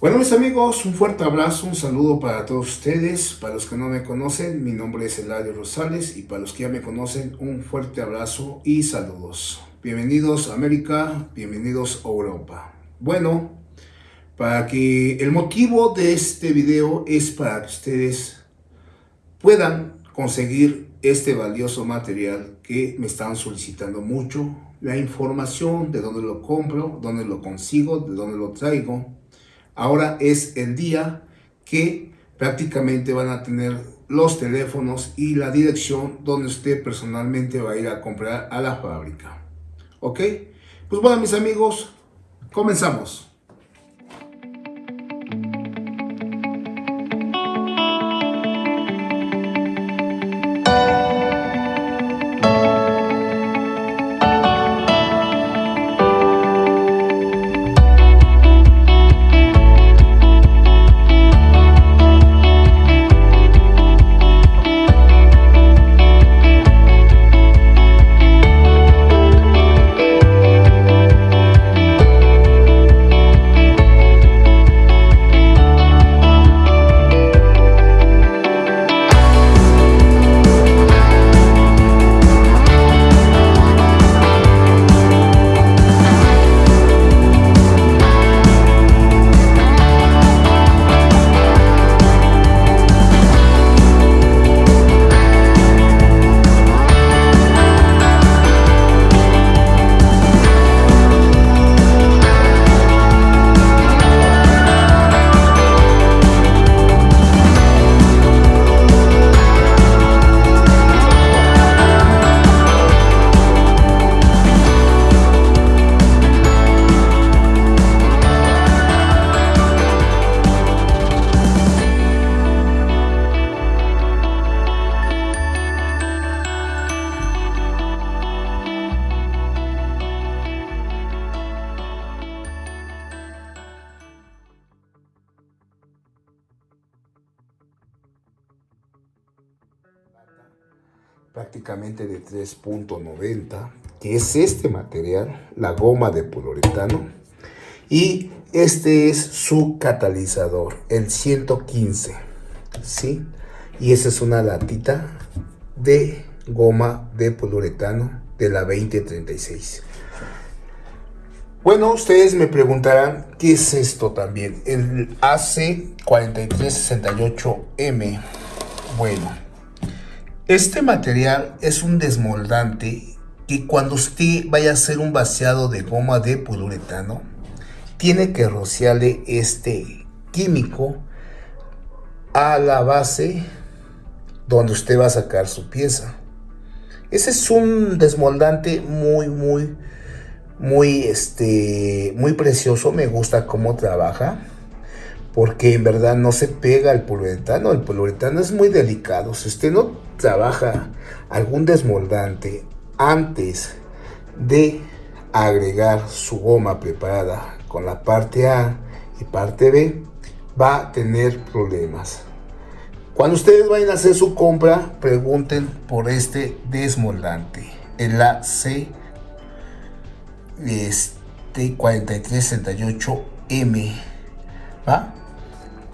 Bueno mis amigos, un fuerte abrazo, un saludo para todos ustedes. Para los que no me conocen, mi nombre es Eladio Rosales y para los que ya me conocen, un fuerte abrazo y saludos. Bienvenidos a América, bienvenidos a Europa. Bueno, para que el motivo de este video es para que ustedes puedan conseguir este valioso material que me están solicitando mucho. La información de dónde lo compro, dónde lo consigo, de dónde lo traigo Ahora es el día que prácticamente van a tener los teléfonos y la dirección donde usted personalmente va a ir a comprar a la fábrica. ¿Ok? Pues bueno, mis amigos, comenzamos. Prácticamente de 3.90 que es este material la goma de poliuretano y este es su catalizador el 115 ¿sí? y esa es una latita de goma de poliuretano de la 2036 bueno, ustedes me preguntarán, ¿qué es esto también? El AC4368M. Bueno, este material es un desmoldante que cuando usted vaya a hacer un vaciado de goma de poliuretano, tiene que rociarle este químico a la base donde usted va a sacar su pieza. Ese es un desmoldante muy, muy, muy, este, muy precioso. Me gusta cómo trabaja porque en verdad no se pega el poliuretano. El poliuretano es muy delicado. Si usted no trabaja algún desmoldante antes de agregar su goma preparada con la parte A y parte B, va a tener problemas. Cuando ustedes vayan a hacer su compra, pregunten por este desmoldante, el AC este 4368M. ¿va?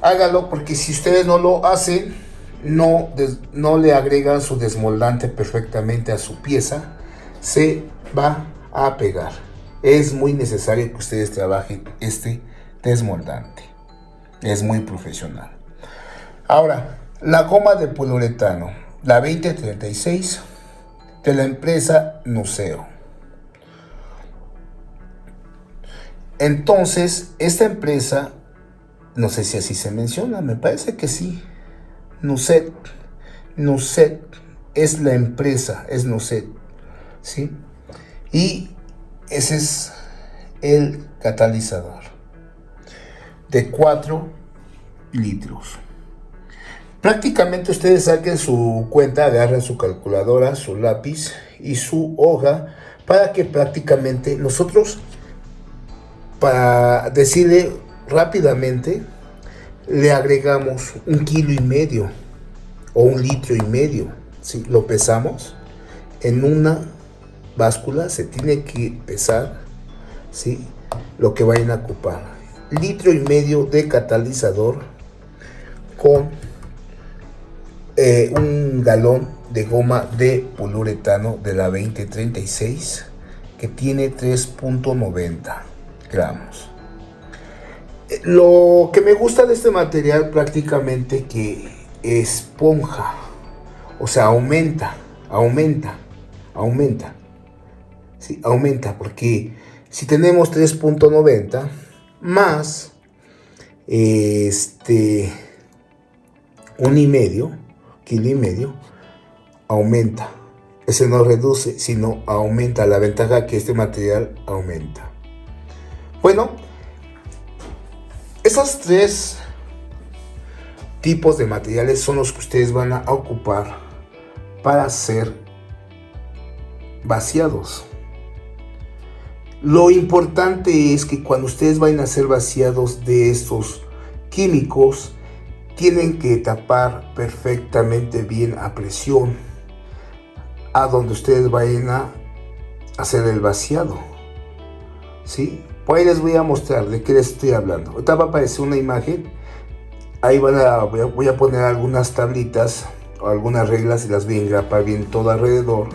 Hágalo porque si ustedes no lo hacen, no, no le agregan su desmoldante perfectamente a su pieza, se va a pegar. Es muy necesario que ustedes trabajen este desmoldante. Es muy profesional. Ahora, la goma de poliuretano, la 2036 de la empresa Nuceo. Entonces, esta empresa no sé si así se menciona, me parece que sí. Nuset. Nuset es la empresa, es Nuset. ¿Sí? Y ese es el catalizador de 4 litros. Prácticamente ustedes saquen su cuenta, agarren su calculadora, su lápiz y su hoja para que prácticamente nosotros, para decirle rápidamente le agregamos un kilo y medio o un litro y medio. si Lo pesamos en una báscula, se tiene que pesar ¿sí? lo que vayan a ocupar. litro y medio de catalizador con eh, un galón de goma de poliuretano de la 2036 que tiene 3.90 gramos. Lo que me gusta de este material prácticamente que esponja, o sea, aumenta, aumenta, aumenta. Sí, aumenta porque si tenemos 3.90 más este un y medio, kilo y medio, aumenta. Ese no reduce, sino aumenta la ventaja que este material aumenta. Bueno, esos tres tipos de materiales son los que ustedes van a ocupar para ser vaciados. Lo importante es que cuando ustedes vayan a ser vaciados de estos químicos, tienen que tapar perfectamente bien a presión a donde ustedes vayan a hacer el vaciado. ¿Sí? Pues ahí les voy a mostrar de qué les estoy hablando. Ahorita va a aparecer una imagen. Ahí van a, voy a poner algunas tablitas o algunas reglas y las voy a engrapar bien todo alrededor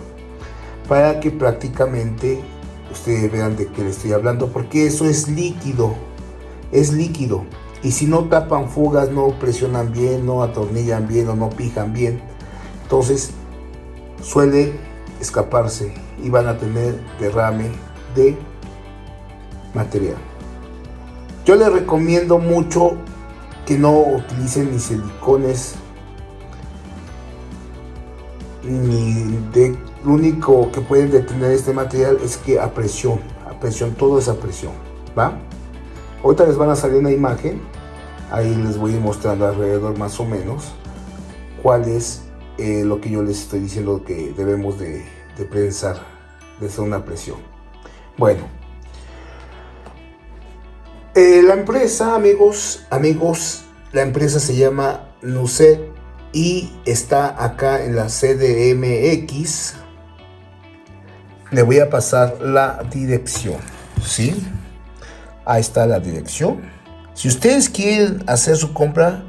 para que prácticamente ustedes vean de qué les estoy hablando porque eso es líquido es líquido y si no tapan fugas, no presionan bien, no atornillan bien o no pijan bien, entonces suele escaparse y van a tener derrame de material. Yo les recomiendo mucho que no utilicen ni silicones ni de lo único que pueden detener este material es que a presión, a presión, todo es a presión, ¿va? Ahorita les van a salir una imagen, ahí les voy a mostrando alrededor más o menos cuál es eh, lo que yo les estoy diciendo que debemos de, de prensar desde una presión. Bueno, eh, la empresa, amigos, amigos, la empresa se llama Nuset y está acá en la CDMX. Le voy a pasar la dirección, ¿sí? Ahí está la dirección. Si ustedes quieren hacer su compra,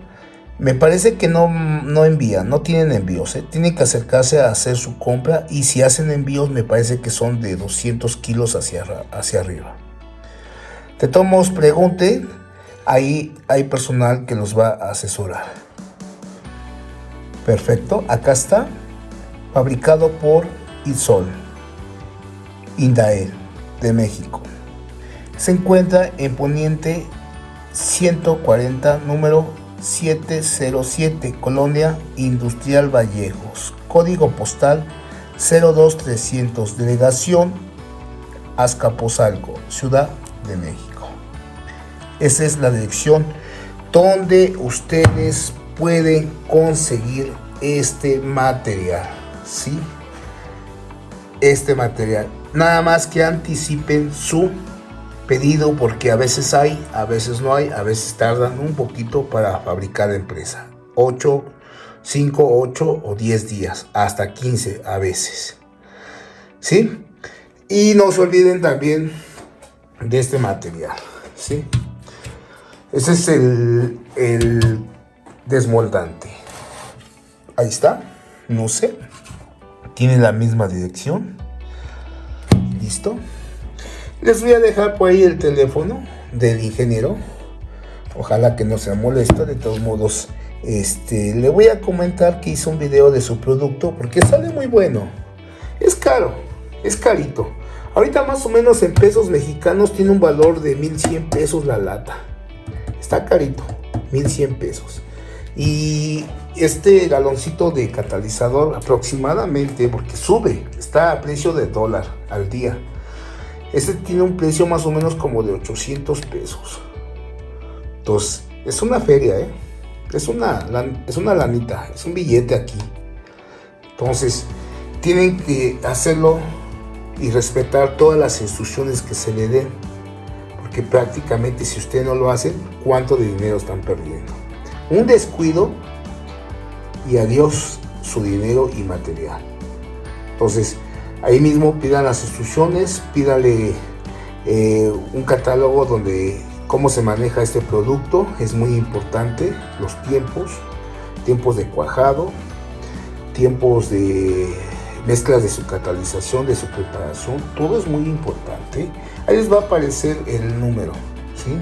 me parece que no, no envían, no tienen envíos. ¿eh? Tienen que acercarse a hacer su compra y si hacen envíos me parece que son de 200 kilos hacia, hacia arriba. De todos modos, pregunten, ahí hay personal que los va a asesorar. Perfecto, acá está, fabricado por Isol, Indael, de México. Se encuentra en Poniente 140, número 707, Colonia Industrial Vallejos, código postal 02300, delegación Azcapotzalco, Ciudad de México. Esa es la dirección donde ustedes pueden conseguir este material, ¿sí? Este material. Nada más que anticipen su pedido porque a veces hay, a veces no hay, a veces tardan un poquito para fabricar empresa. 8, 5, 8 o 10 días, hasta 15 a veces. ¿Sí? Y no se olviden también de este material. ¿Sí? Ese es el, el desmoldante. Ahí está. No sé. Tiene la misma dirección. Listo. Les voy a dejar por ahí el teléfono del ingeniero. Ojalá que no sea molesto. De todos modos, este, le voy a comentar que hizo un video de su producto porque sale muy bueno. Es caro, es carito. Ahorita más o menos en pesos mexicanos tiene un valor de 1100 pesos la lata. Está carito, 1100 pesos. Y este galoncito de catalizador aproximadamente, porque sube, está a precio de dólar al día. Este tiene un precio más o menos como de 800 pesos. Entonces, es una feria, ¿eh? Es una, es una lanita, es un billete aquí. Entonces, tienen que hacerlo y respetar todas las instrucciones que se le den. Porque prácticamente si usted no lo hace, ¿cuánto de dinero están perdiendo? Un descuido y adiós su dinero y material. Entonces, Ahí mismo pidan las instrucciones, pídale eh, un catálogo donde cómo se maneja este producto es muy importante los tiempos tiempos de cuajado tiempos de mezclas de su catalización de su preparación todo es muy importante. Ahí les va a aparecer el número ¿sí?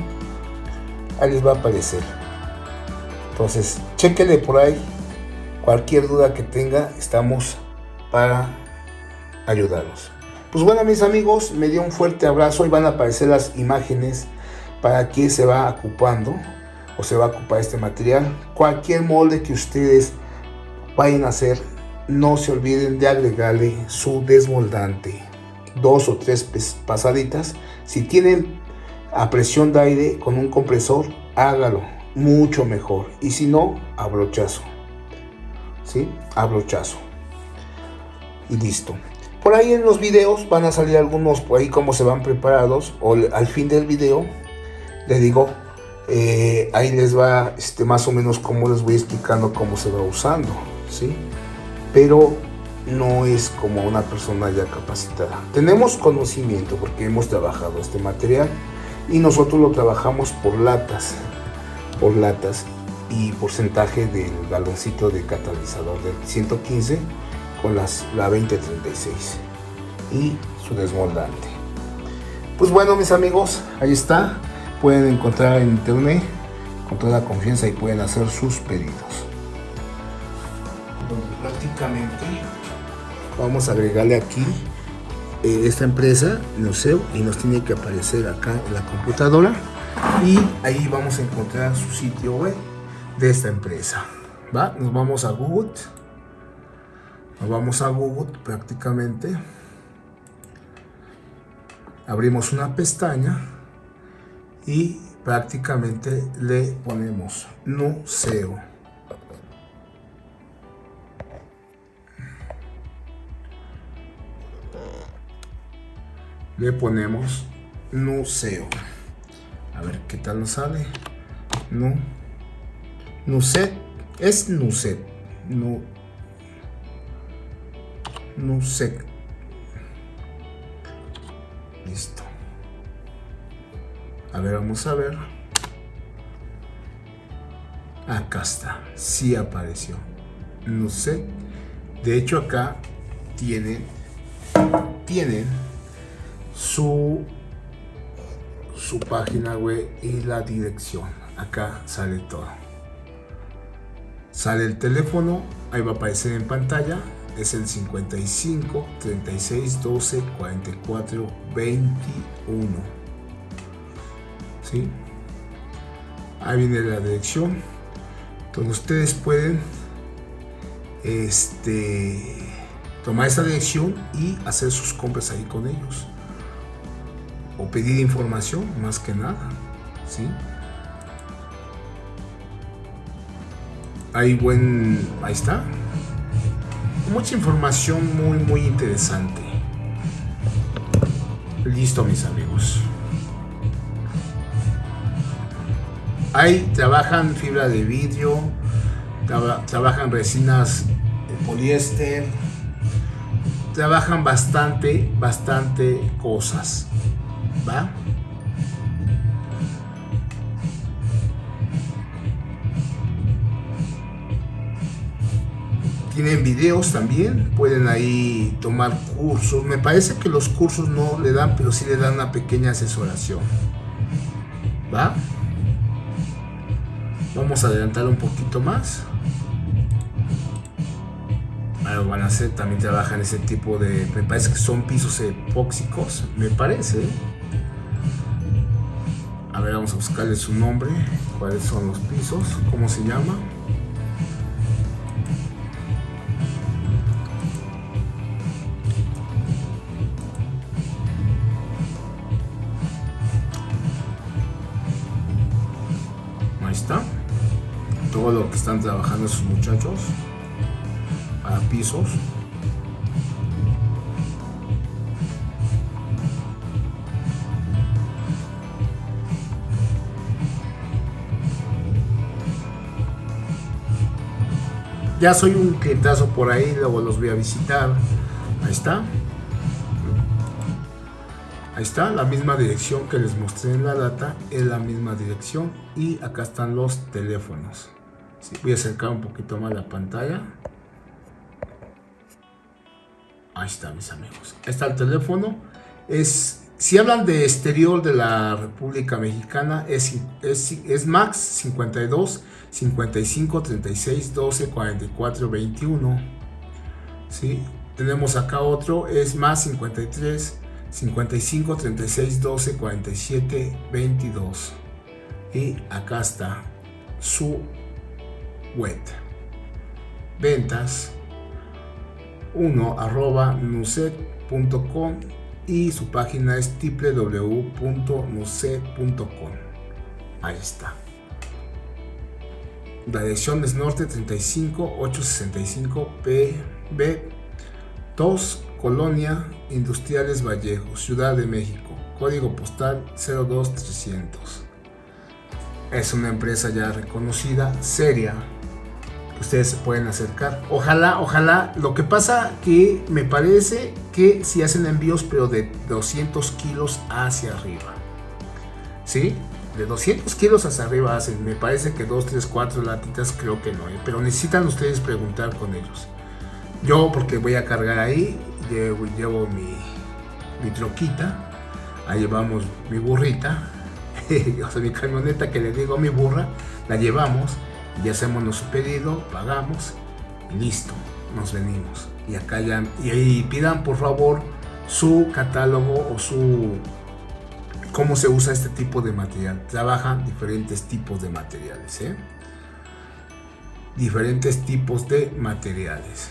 ahí les va a aparecer. Entonces chequenle por ahí. Cualquier duda que tenga estamos para ayudarlos. Pues bueno mis amigos me dio un fuerte abrazo. Y van a aparecer las imágenes para qué se va ocupando o se va a ocupar este material. Cualquier molde que ustedes vayan a hacer, no se olviden de agregarle su desmoldante. Dos o tres pasaditas. Si tienen a presión de aire con un compresor, hágalo. Mucho mejor. Y si no, abrochazo. ¿Sí? Abrochazo. Y listo. Por ahí en los videos van a salir algunos por ahí cómo se van preparados. O al fin del video les digo, eh, ahí les va este, más o menos cómo les voy explicando cómo se va usando, ¿sí? Pero no es como una persona ya capacitada. Tenemos conocimiento porque hemos trabajado este material y nosotros lo trabajamos por latas, por latas y porcentaje del galoncito de catalizador del 115 con las, la 2036 y su desmoldante. Pues bueno mis amigos, ahí está pueden encontrar en internet con toda confianza y pueden hacer sus pedidos. Prácticamente vamos a agregarle aquí eh, esta empresa, Noceo, y nos tiene que aparecer acá en la computadora y ahí vamos a encontrar su sitio web de esta empresa. ¿va? Nos vamos a Google, nos vamos a Google prácticamente, abrimos una pestaña y prácticamente le ponemos nuceo. Le ponemos nuceo. A ver qué tal nos sale. No. Nucet. Es Nucet. No. Nucet. Listo. A ver, vamos a ver. Acá está. Sí apareció. Sé. De hecho, acá tienen, tienen su, su página web y la dirección. Acá sale todo. Sale el teléfono. Ahí va a aparecer en pantalla. Es el 55 36 12 44 21 ahí viene la dirección entonces ustedes pueden este tomar esa dirección y hacer sus compras ahí con ellos o pedir información más que nada ¿sí? ahí buen ahí está mucha información muy muy interesante listo mis amigos Ahí trabajan fibra de vidrio, trabajan resinas de poliéster, trabajan bastante, bastante cosas. Tienen videos también, pueden ahí tomar cursos. Me parece que los cursos no le dan, pero sí le dan una pequeña asesoración. ¿Va? Vamos a adelantar un poquito más. Ahora van a hacer, también trabajan ese tipo de, me parece que son pisos epóxicos, me parece. A ver, vamos a buscarle su nombre, cuáles son los pisos, cómo se llama. Ahí está todo lo que están trabajando esos muchachos para pisos ya soy un clientazo por ahí luego los voy a visitar ahí está Ahí está, la misma dirección que les mostré en la data, es la misma dirección. Y acá están los teléfonos. voy a acercar un poquito más la pantalla. Ahí está, mis amigos. Ahí está el teléfono. Es, si hablan de exterior de la República Mexicana, es, es, Max 52 55 36 12 44 21. ¿Sí? Tenemos acá otro, es más 53 55 36 12 47 22. Y acá está su web. Ventas 1 arroba y su página es www.nuset.com. Ahí está. La dirección es norte 35 865 PB 2 Colonia Industriales Vallejo, Ciudad de México. Código postal 02300. Es una empresa ya reconocida, seria, ustedes se pueden acercar. Ojalá, ojalá. Lo que pasa que me parece que si hacen envíos, pero de 200 kilos hacia arriba. ¿Sí? De 200 kilos hacia arriba hacen. Me parece que 2, 3, 4 latitas creo que no. ¿eh? Pero necesitan ustedes preguntar con ellos. Yo, porque voy a cargar ahí, llevo, mi, mi troquita. Ahí llevamos mi burrita. o sea, mi camioneta que le digo mi burra. La llevamos y hacemos nuestro pedido, pagamos y listo, nos venimos. Y acá ya, y ahí pidan por favor su catálogo o su cómo se usa este tipo de material. Trabajan diferentes tipos de materiales, ¿eh? Diferentes tipos de materiales.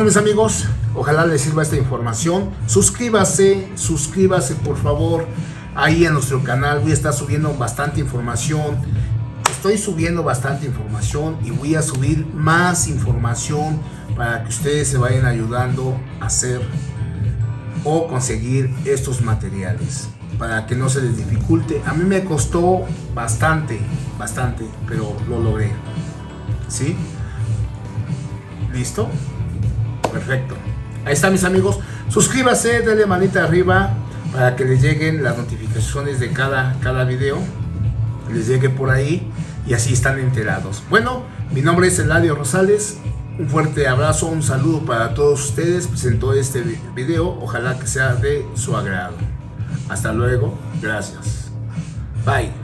Bueno, mis amigos, ojalá les sirva esta información. Suscríbase, suscríbase por favor ahí en nuestro canal. Voy a estar subiendo bastante información. Estoy subiendo bastante información y voy a subir más información para que ustedes se vayan ayudando a hacer o conseguir estos materiales para que no se les dificulte. A mí me costó bastante, bastante, pero lo logré. ¿Sí? ¿Listo? Perfecto. Ahí está mis amigos. Suscríbase, denle manita arriba para que les lleguen las notificaciones de cada, cada video. Les llegue por ahí y así están enterados. Bueno, mi nombre es Eladio Rosales. Un fuerte abrazo, un saludo para todos ustedes. Presentó este video. Ojalá que sea de su agrado. Hasta luego. Gracias. Bye.